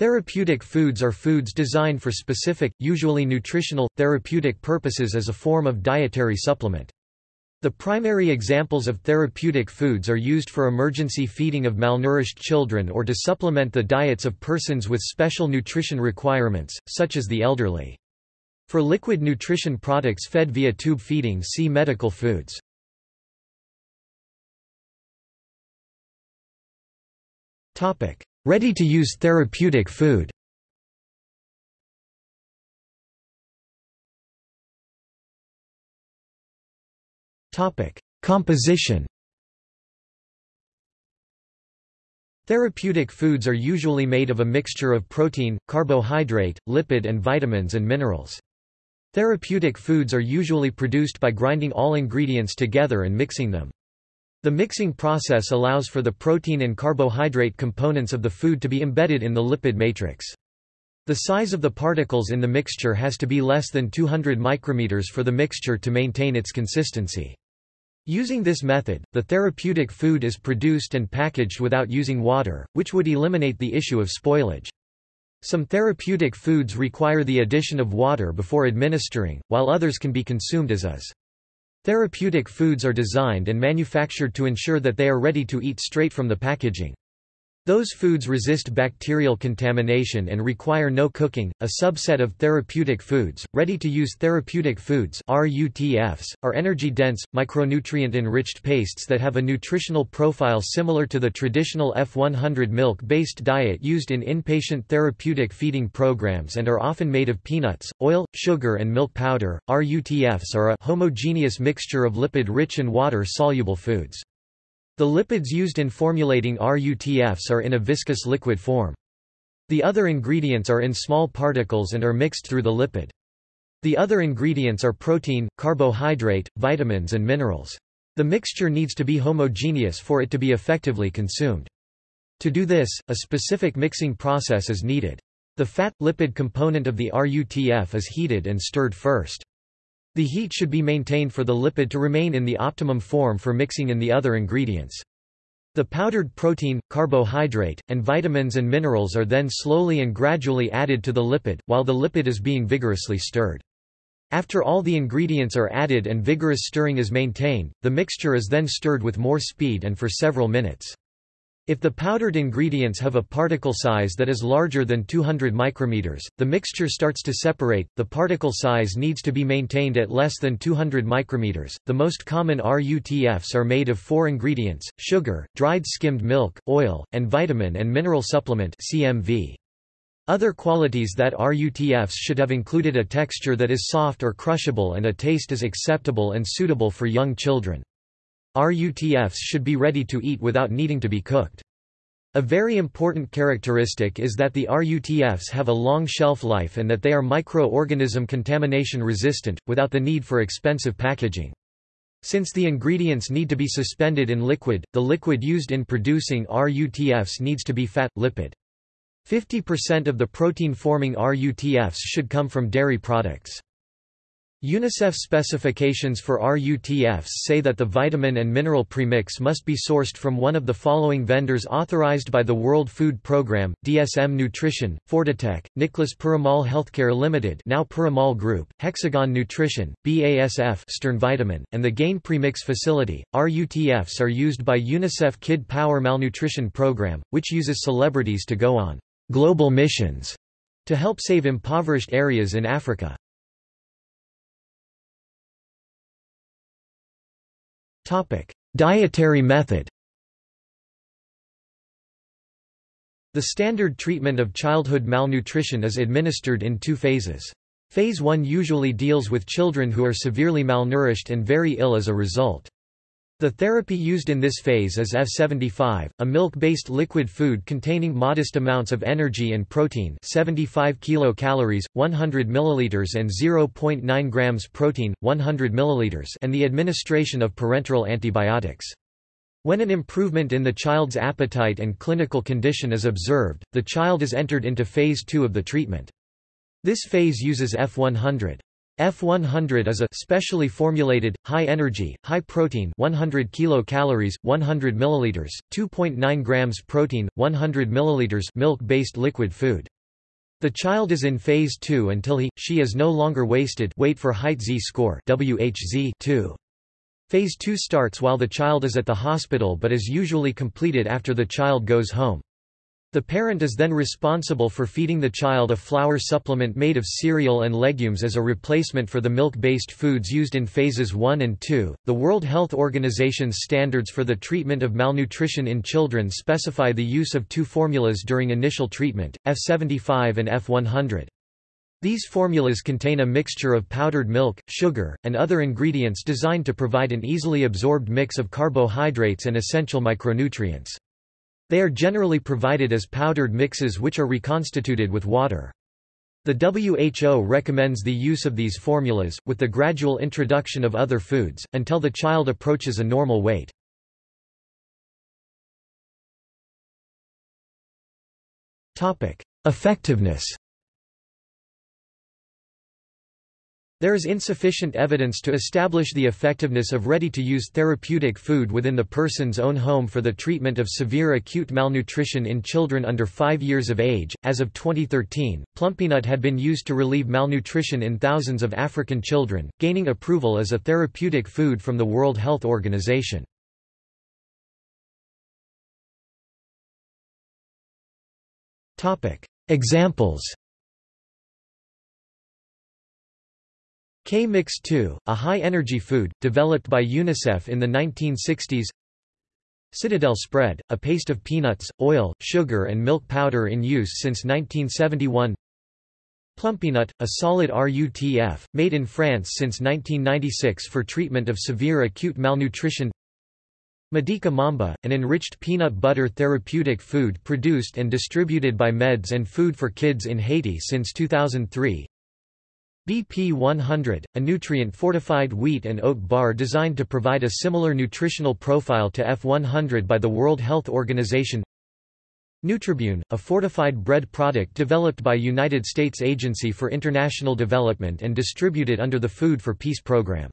Therapeutic foods are foods designed for specific, usually nutritional, therapeutic purposes as a form of dietary supplement. The primary examples of therapeutic foods are used for emergency feeding of malnourished children or to supplement the diets of persons with special nutrition requirements, such as the elderly. For liquid nutrition products fed via tube feeding see medical foods. Ready-to-use therapeutic food Composition Therapeutic foods are usually made of a mixture of protein, carbohydrate, lipid and vitamins and minerals. Therapeutic foods are usually produced by grinding all ingredients together and mixing them. The mixing process allows for the protein and carbohydrate components of the food to be embedded in the lipid matrix. The size of the particles in the mixture has to be less than 200 micrometers for the mixture to maintain its consistency. Using this method, the therapeutic food is produced and packaged without using water, which would eliminate the issue of spoilage. Some therapeutic foods require the addition of water before administering, while others can be consumed as is. Therapeutic foods are designed and manufactured to ensure that they are ready to eat straight from the packaging. Those foods resist bacterial contamination and require no cooking. A subset of therapeutic foods, ready-to-use therapeutic foods (RUTFs), are energy-dense, micronutrient-enriched pastes that have a nutritional profile similar to the traditional F100 milk-based diet used in inpatient therapeutic feeding programs and are often made of peanuts, oil, sugar and milk powder. RUTFs are a homogeneous mixture of lipid-rich and water-soluble foods. The lipids used in formulating RUTFs are in a viscous liquid form. The other ingredients are in small particles and are mixed through the lipid. The other ingredients are protein, carbohydrate, vitamins and minerals. The mixture needs to be homogeneous for it to be effectively consumed. To do this, a specific mixing process is needed. The fat-lipid component of the RUTF is heated and stirred first. The heat should be maintained for the lipid to remain in the optimum form for mixing in the other ingredients. The powdered protein, carbohydrate, and vitamins and minerals are then slowly and gradually added to the lipid, while the lipid is being vigorously stirred. After all the ingredients are added and vigorous stirring is maintained, the mixture is then stirred with more speed and for several minutes. If the powdered ingredients have a particle size that is larger than 200 micrometers, the mixture starts to separate. The particle size needs to be maintained at less than 200 micrometers. The most common RUTFs are made of four ingredients: sugar, dried skimmed milk, oil, and vitamin and mineral supplement (CMV). Other qualities that RUTFs should have included a texture that is soft or crushable and a taste is acceptable and suitable for young children. RUTFs should be ready to eat without needing to be cooked. A very important characteristic is that the RUTFs have a long shelf life and that they are microorganism contamination resistant, without the need for expensive packaging. Since the ingredients need to be suspended in liquid, the liquid used in producing RUTFs needs to be fat, lipid. 50% of the protein-forming RUTFs should come from dairy products. UNICEF specifications for RUTFs say that the vitamin and mineral premix must be sourced from one of the following vendors authorized by the World Food Programme, DSM Nutrition, Fortitech, Nicholas Piramal Healthcare Limited now Piramal Group, Hexagon Nutrition, BASF Stern Vitamin, and the Gain Premix Facility. RUTFs are used by UNICEF Kid Power Malnutrition Program, which uses celebrities to go on global missions to help save impoverished areas in Africa. Dietary method The standard treatment of childhood malnutrition is administered in two phases. Phase 1 usually deals with children who are severely malnourished and very ill as a result. The therapy used in this phase is F75, a milk-based liquid food containing modest amounts of energy and protein 75 kilocalories, 100 milliliters and 0.9 grams protein, 100 milliliters and the administration of parenteral antibiotics. When an improvement in the child's appetite and clinical condition is observed, the child is entered into phase 2 of the treatment. This phase uses F100. F100 is a specially formulated, high-energy, high-protein 100 kilocalories, 100 milliliters, 2.9 grams protein, 100 milliliters milk-based liquid food. The child is in phase 2 until he, she is no longer wasted weight for height z-score WHZ 2. Phase 2 starts while the child is at the hospital but is usually completed after the child goes home. The parent is then responsible for feeding the child a flour supplement made of cereal and legumes as a replacement for the milk-based foods used in phases 1 and 2. The World Health Organization's standards for the treatment of malnutrition in children specify the use of two formulas during initial treatment, F75 and F100. These formulas contain a mixture of powdered milk, sugar, and other ingredients designed to provide an easily absorbed mix of carbohydrates and essential micronutrients. They are generally provided as powdered mixes which are reconstituted with water. The WHO recommends the use of these formulas, with the gradual introduction of other foods, until the child approaches a normal weight. Effectiveness There is insufficient evidence to establish the effectiveness of ready-to-use therapeutic food within the person's own home for the treatment of severe acute malnutrition in children under 5 years of age. As of 2013, Plumpy'Nut had been used to relieve malnutrition in thousands of African children, gaining approval as a therapeutic food from the World Health Organization. Topic: Examples K-Mix 2, a high-energy food, developed by UNICEF in the 1960s Citadel spread, a paste of peanuts, oil, sugar and milk powder in use since 1971 Plumpy'Nut, a solid RUTF, made in France since 1996 for treatment of severe acute malnutrition. Medika Mamba, an enriched peanut butter therapeutic food produced and distributed by Meds and Food for Kids in Haiti since 2003 BP 100, a nutrient-fortified wheat and oat bar designed to provide a similar nutritional profile to F100 by the World Health Organization Nutribun, a fortified bread product developed by United States Agency for International Development and distributed under the Food for Peace program.